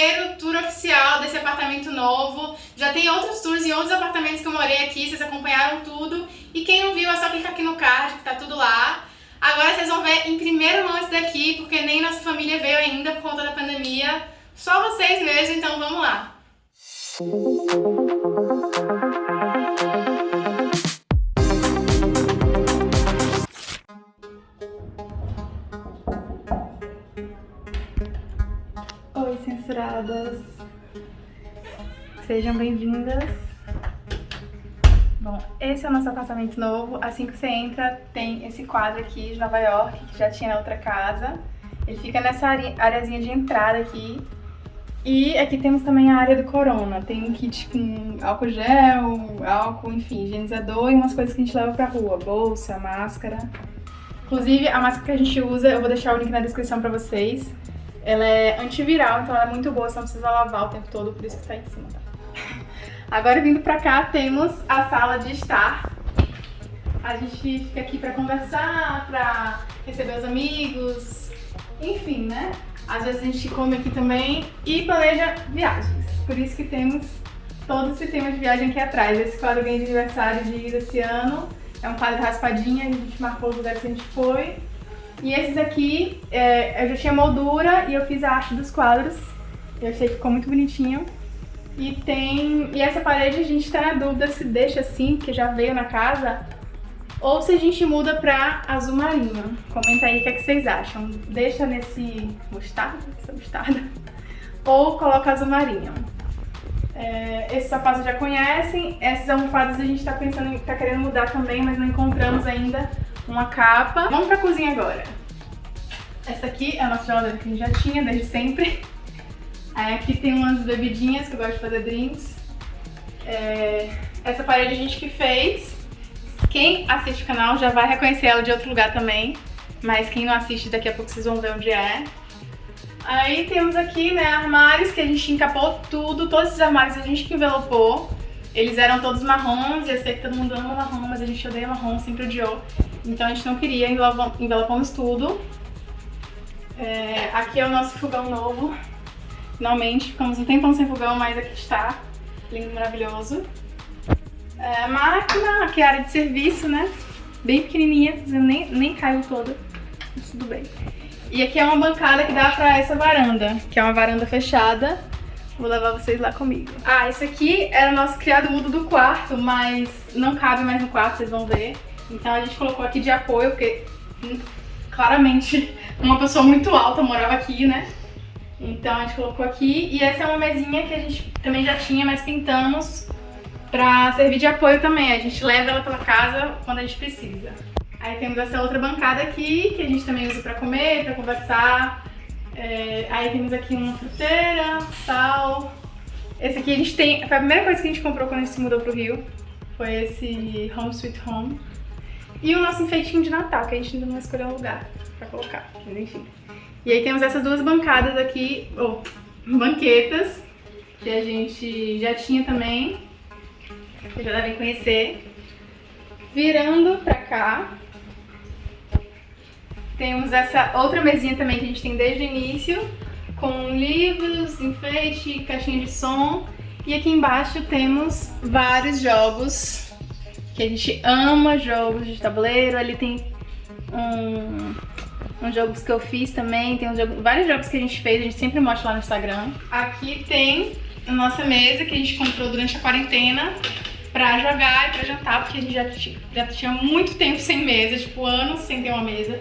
primeiro tour oficial desse apartamento novo. Já tem outros tours em outros apartamentos que eu morei aqui, vocês acompanharam tudo. E quem não viu é só clicar aqui no card que tá tudo lá. Agora vocês vão ver em primeiro mão esse daqui, porque nem nossa família veio ainda por conta da pandemia. Só vocês mesmo, então vamos lá. Oi, censuradas. Sejam bem-vindas. Bom, esse é o nosso apartamento novo. Assim que você entra, tem esse quadro aqui de Nova York, que já tinha na outra casa. Ele fica nessa areazinha de entrada aqui. E aqui temos também a área do corona. Tem um kit com álcool gel, álcool, enfim, higienizador e umas coisas que a gente leva pra rua. Bolsa, máscara. Inclusive, a máscara que a gente usa, eu vou deixar o link na descrição pra vocês. Ela é antiviral, então ela é muito boa, você não precisa lavar o tempo todo, por isso que tá em cima, tá? Agora vindo pra cá temos a sala de estar. A gente fica aqui pra conversar, pra receber os amigos, enfim, né? Às vezes a gente come aqui também e planeja viagens. Por isso que temos todo esse tema de viagem aqui atrás. Esse quadro ganhei de aniversário de ir esse ano. É um quadro raspadinho, a gente marcou os lugares que a gente foi. E esses aqui, é, eu já tinha moldura e eu fiz a arte dos quadros. Eu achei que ficou muito bonitinho. E tem. E essa parede a gente tá na dúvida se deixa assim, porque já veio na casa, ou se a gente muda pra azul marinho. Comenta aí o que, é que vocês acham. Deixa nesse mostarda, essa mostarda, ou coloca azul marinho. É, esses sapatos já conhecem, essas almofadas a gente tá pensando, tá querendo mudar também, mas não encontramos ainda uma capa. Vamos pra cozinha agora. Essa aqui é a nossa geladeira que a gente já tinha desde sempre. Aqui tem umas bebidinhas que eu gosto de fazer drinks. É... Essa parede a gente que fez. Quem assiste o canal já vai reconhecer ela de outro lugar também. Mas quem não assiste, daqui a pouco vocês vão ver onde é. Aí temos aqui, né, armários que a gente encapou tudo. Todos esses armários a gente que envelopou. Eles eram todos marrons, e eu sei que todo mundo ama marrom, mas a gente odeia marrom, sempre odiou. Então a gente não queria, envelopamos tudo. É, aqui é o nosso fogão novo. Finalmente, ficamos um tempão sem fogão, mas aqui está. Lindo, maravilhoso. É, máquina, aqui é a área de serviço, né? Bem pequenininha, nem, nem caiu toda. Mas tudo bem. E aqui é uma bancada que dá pra essa varanda, que é uma varanda fechada. Vou levar vocês lá comigo. Ah, esse aqui era o nosso criado mudo do quarto, mas não cabe mais no quarto, vocês vão ver. Então a gente colocou aqui de apoio, porque hum, claramente uma pessoa muito alta morava aqui, né? Então a gente colocou aqui. E essa é uma mesinha que a gente também já tinha, mas pintamos pra servir de apoio também. A gente leva ela pela casa quando a gente precisa. Aí temos essa outra bancada aqui, que a gente também usa pra comer, pra conversar. É, aí temos aqui uma fruteira, sal. Esse aqui a gente tem... Foi a primeira coisa que a gente comprou quando a gente se mudou pro Rio. Foi esse Home Sweet Home. E o nosso enfeitinho de Natal, que a gente ainda não escolheu um lugar pra colocar. Mas enfim. E aí temos essas duas bancadas aqui, ou banquetas, que a gente já tinha também, vocês já devem conhecer. Virando pra cá, temos essa outra mesinha também que a gente tem desde o início, com livros, enfeite, caixinha de som. E aqui embaixo temos vários jogos, que a gente ama jogos de tabuleiro. Ali tem um uns jogos que eu fiz também, tem jogo, vários jogos que a gente fez, a gente sempre mostra lá no Instagram. Aqui tem a nossa mesa que a gente comprou durante a quarentena pra jogar e pra jantar, porque a gente já, já tinha muito tempo sem mesa, tipo anos sem ter uma mesa.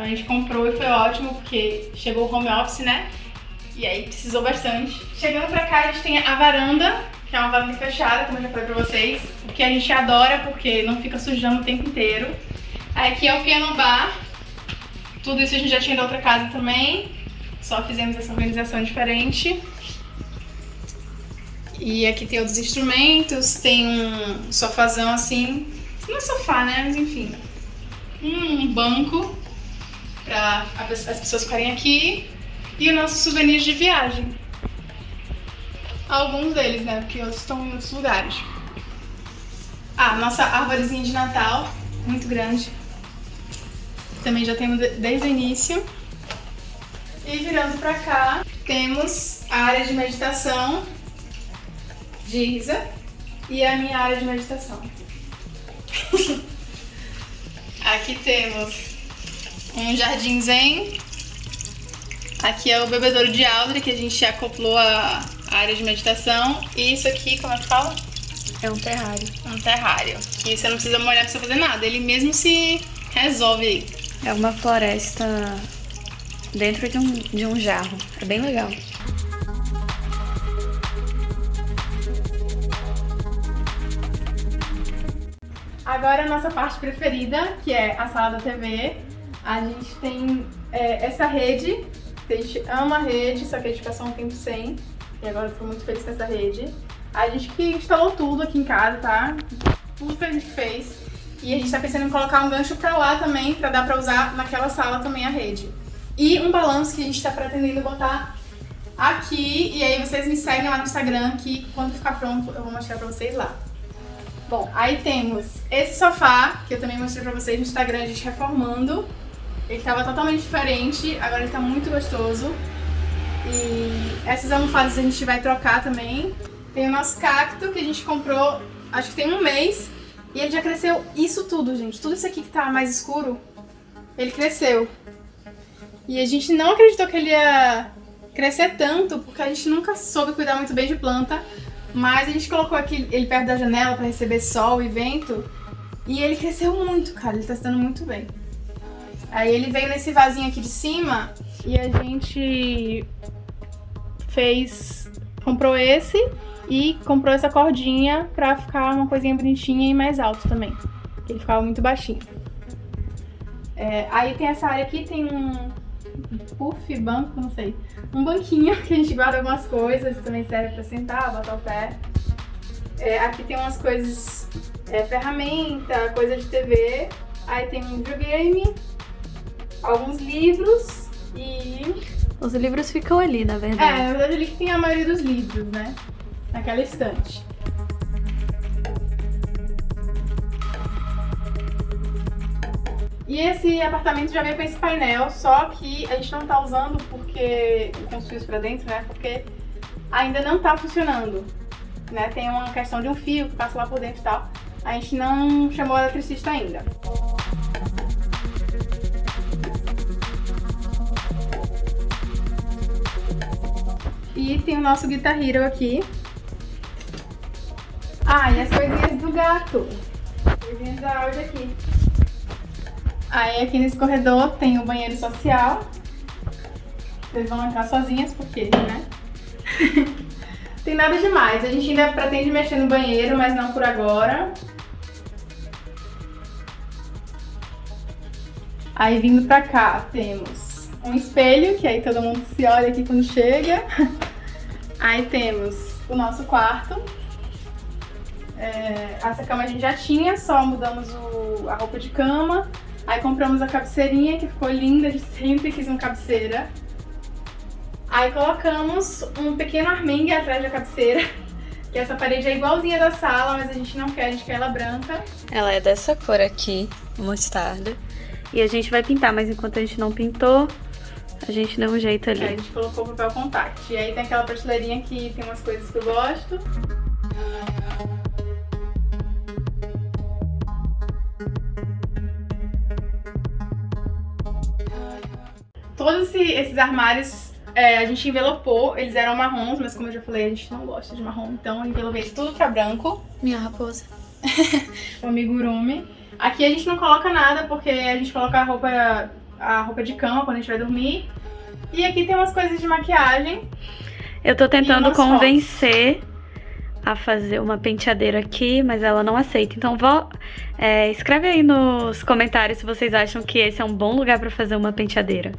Então a gente comprou e foi ótimo, porque chegou o home office, né? E aí precisou bastante. Chegando pra cá a gente tem a varanda, que é uma varanda fechada, como eu já falei pra vocês, o que a gente adora porque não fica sujando o tempo inteiro. Aqui é o piano bar, tudo isso a gente já tinha da outra casa também, só fizemos essa organização diferente. E aqui tem outros instrumentos, tem um sofazão assim, não é sofá, né, mas enfim, um banco para as pessoas ficarem aqui e os nossos souvenirs de viagem. Alguns deles, né, porque outros estão em outros lugares. Ah, nossa árvorezinha de Natal, muito grande, também já temos desde o início. E virando pra cá, temos a área de meditação de Isa e a minha área de meditação. Aqui temos um jardim zen. Aqui é o bebedouro de Aldri, que a gente acoplou a área de meditação. E isso aqui, como é que fala? É um terrário. Um terrário. Que você não precisa molhar pra você fazer nada. Ele mesmo se resolve aí. É uma floresta dentro de um, de um jarro. É bem legal. Agora a nossa parte preferida, que é a sala da TV. A gente tem é, essa rede, a gente ama a rede, só que a gente passou um tempo sem. E agora tô muito feliz com essa rede. A gente que instalou tudo aqui em casa, tá? Tudo que a gente fez. E a gente tá pensando em colocar um gancho pra lá também, pra dar pra usar naquela sala também a rede. E um balanço que a gente tá pretendendo botar aqui. E aí vocês me seguem lá no Instagram que quando ficar pronto eu vou mostrar pra vocês lá. Bom, aí temos esse sofá, que eu também mostrei pra vocês no Instagram, a gente reformando. Ele tava totalmente diferente, agora ele tá muito gostoso. E essas almofadas a gente vai trocar também. Tem o nosso cacto, que a gente comprou, acho que tem um mês. E ele já cresceu isso tudo, gente. Tudo isso aqui que tá mais escuro, ele cresceu. E a gente não acreditou que ele ia crescer tanto, porque a gente nunca soube cuidar muito bem de planta. Mas a gente colocou aqui ele perto da janela para receber sol e vento. E ele cresceu muito, cara. Ele tá se dando muito bem. Aí ele veio nesse vasinho aqui de cima e a gente fez... Comprou esse e comprou essa cordinha pra ficar uma coisinha bonitinha e mais alto também. Ele ficava muito baixinho. É, aí tem essa área aqui, tem um puff, banco, não sei. Um banquinho que a gente guarda algumas coisas, também serve pra sentar, botar o pé. É, aqui tem umas coisas, é, ferramenta, coisa de TV. Aí tem um videogame, alguns livros e... Os livros ficam ali, na verdade. É, na verdade ali que tem a maioria dos livros, né? Naquela estante. E esse apartamento já veio com esse painel, só que a gente não tá usando porque fios pra dentro, né? Porque ainda não tá funcionando. Né? Tem uma questão de um fio que passa lá por dentro e tal. A gente não chamou o eletricista ainda. Tem o nosso Guitar Hero aqui. Ah, e as coisinhas do gato. Coisinhas da áudio aqui. Aí aqui nesse corredor tem o banheiro social. Vocês vão entrar sozinhas porque, né? tem nada demais. A gente ainda pretende mexer no banheiro, mas não por agora. Aí vindo pra cá temos um espelho, que aí todo mundo se olha aqui quando chega. Aí temos o nosso quarto. É, essa cama a gente já tinha, só mudamos o, a roupa de cama. Aí compramos a cabeceirinha, que ficou linda, a gente sempre quis uma cabeceira. Aí colocamos um pequeno armengue atrás da cabeceira, que essa parede é igualzinha da sala, mas a gente não quer, a gente quer ela branca. Ela é dessa cor aqui, mostarda. E a gente vai pintar, mas enquanto a gente não pintou, a gente deu um jeito ali. Aí a gente colocou o papel contact. E aí tem aquela prateleirinha que tem umas coisas que eu gosto. Todos esses armários é, a gente envelopou, eles eram marrons, mas como eu já falei, a gente não gosta de marrom, então eu envelopei tudo pra branco. Minha raposa. o amigurumi. Aqui a gente não coloca nada, porque a gente coloca a roupa, a roupa de cama quando a gente vai dormir. E aqui tem umas coisas de maquiagem. Eu tô tentando convencer a fazer uma penteadeira aqui, mas ela não aceita. Então vó, é, escreve aí nos comentários se vocês acham que esse é um bom lugar pra fazer uma penteadeira.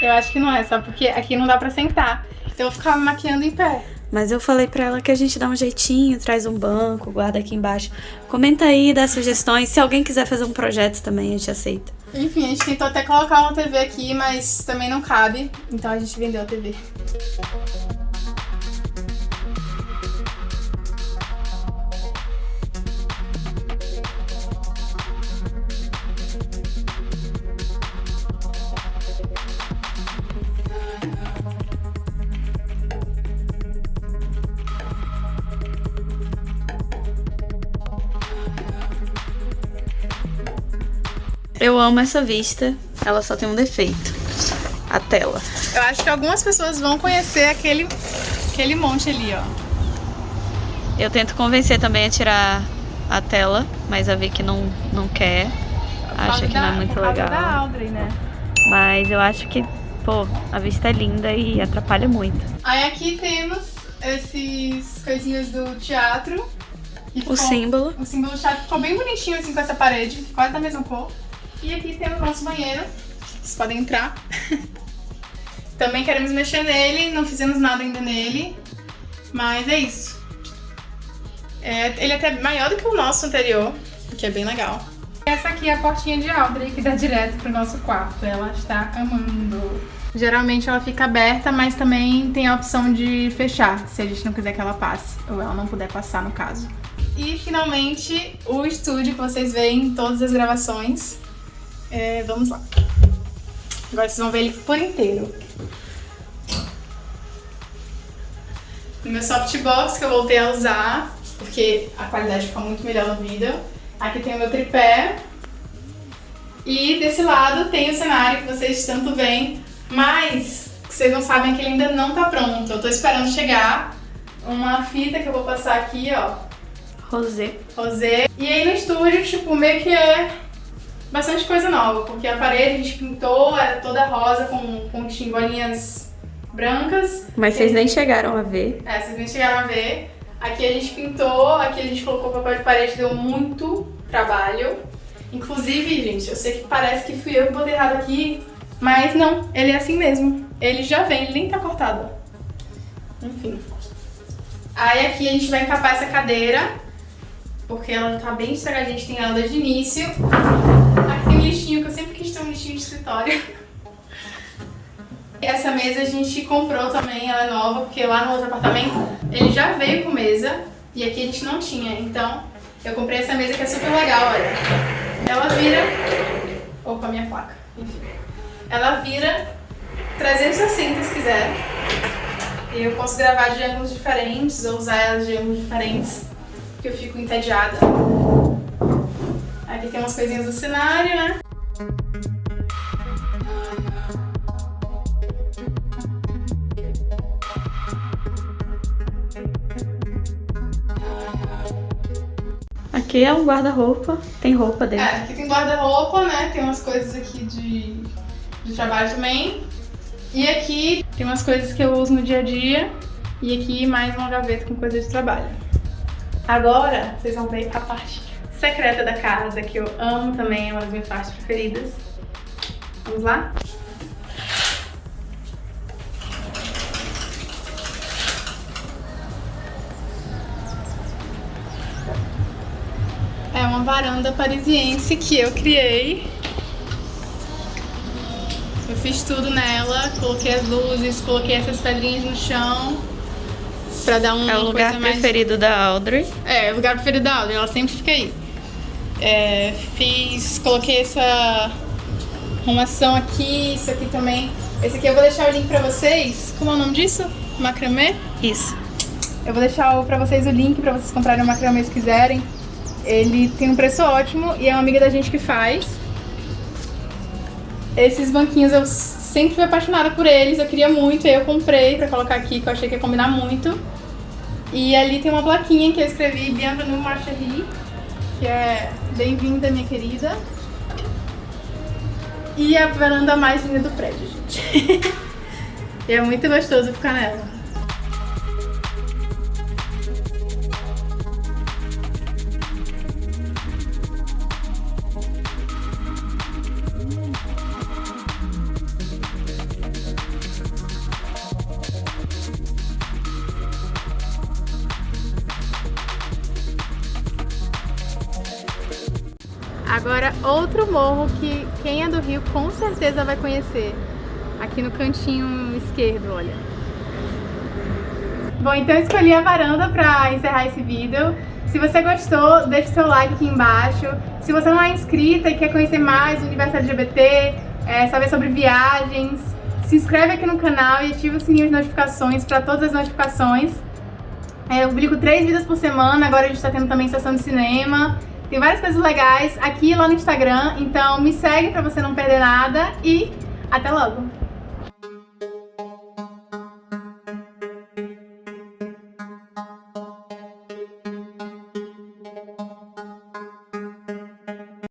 Eu acho que não é, só porque aqui não dá pra sentar. Então eu ficava maquiando em pé. Mas eu falei pra ela que a gente dá um jeitinho, traz um banco, guarda aqui embaixo. Comenta aí, dá sugestões. Se alguém quiser fazer um projeto também, a gente aceita. Enfim, a gente tentou até colocar uma TV aqui, mas também não cabe. Então a gente vendeu a TV. Eu amo essa vista, ela só tem um defeito. A tela. Eu acho que algumas pessoas vão conhecer aquele, aquele monte ali, ó. Eu tento convencer também a tirar a tela, mas a Vicky não, não quer. Acha que não é muito legal. Da Audrey, né? Mas eu acho que, pô, a vista é linda e atrapalha muito. Aí aqui temos esses coisinhas do teatro. o símbolo. O símbolo do teatro ficou bem bonitinho assim com essa parede, quase da mesma cor. E aqui temos o nosso banheiro. Vocês podem entrar. Também queremos mexer nele, não fizemos nada ainda nele. Mas é isso. É, ele é até maior do que o nosso anterior, o que é bem legal. Essa aqui é a portinha de Audrey, que dá direto pro nosso quarto. Ela está amando. Geralmente ela fica aberta, mas também tem a opção de fechar, se a gente não quiser que ela passe, ou ela não puder passar no caso. E finalmente o estúdio que vocês veem em todas as gravações. É, vamos lá. Agora vocês vão ver ele por inteiro. No meu softbox que eu voltei a usar, porque a qualidade fica muito melhor no vídeo. Aqui tem o meu tripé. E desse lado tem o cenário que vocês tanto veem, mas vocês não sabem que ele ainda não tá pronto. Eu tô esperando chegar uma fita que eu vou passar aqui, ó. Rosé. Rosé. E aí no estúdio, tipo, meio que é bastante coisa nova, porque a parede a gente pintou, era toda rosa com, com bolinhas brancas. Mas vocês nem chegaram a ver. É, vocês nem chegaram a ver. Aqui a gente pintou, aqui a gente colocou papel de parede, deu muito trabalho. Inclusive, gente, eu sei que parece que fui eu que botei errado aqui, mas não, ele é assim mesmo. Ele já vem, ele nem tá cortado. Enfim. Aí aqui a gente vai encapar essa cadeira, porque ela tá bem estragadinha, a gente tem ela desde o início. Lixinho, que eu sempre quis ter um lixinho de escritório. Essa mesa a gente comprou também, ela é nova, porque lá no outro apartamento ele já veio com mesa e aqui a gente não tinha. Então eu comprei essa mesa que é super legal, olha. Ela vira... Opa, minha placa. Enfim. Ela vira 360 se quiser. E eu posso gravar de ângulos diferentes ou usar ela de ângulos diferentes, que eu fico entediada. Aqui tem umas coisinhas do cenário, né? Aqui é um guarda-roupa, tem roupa dentro. É, aqui tem guarda-roupa, né? Tem umas coisas aqui de, de trabalho também. E aqui tem umas coisas que eu uso no dia a dia. E aqui mais uma gaveta com coisas de trabalho. Agora, vocês vão ver a parte secreta da casa, que eu amo também, é uma das minhas partes preferidas. Vamos lá? É uma varanda parisiense que eu criei. Eu fiz tudo nela, coloquei as luzes, coloquei essas pedrinhas no chão pra dar um. É o lugar preferido mais... da Audrey. É, o lugar preferido da Audrey, ela sempre fica aí. É, fiz, coloquei essa arrumação aqui, isso aqui também. Esse aqui eu vou deixar o link pra vocês. Como é o nome disso? Macramê? Isso. Eu vou deixar pra vocês o link pra vocês comprarem o macramê se quiserem. Ele tem um preço ótimo e é uma amiga da gente que faz. Esses banquinhos eu sempre fui apaixonada por eles, eu queria muito, aí eu comprei pra colocar aqui, que eu achei que ia combinar muito. E ali tem uma plaquinha que eu escrevi Bienvenue Marcherie, que é Bem-vinda, minha querida. E a varanda mais linda do prédio, gente. é muito gostoso ficar nela. Agora, outro morro que quem é do Rio com certeza vai conhecer. Aqui no cantinho esquerdo, olha. Bom, então escolhi a varanda para encerrar esse vídeo. Se você gostou, deixe seu like aqui embaixo. Se você não é inscrita e quer conhecer mais o universo LGBT, é, saber sobre viagens, se inscreve aqui no canal e ativa o sininho de notificações para todas as notificações. É, eu publico três vídeos por semana, agora a gente está tendo também sessão de cinema. Tem várias coisas legais aqui lá no Instagram, então me segue pra você não perder nada e até logo!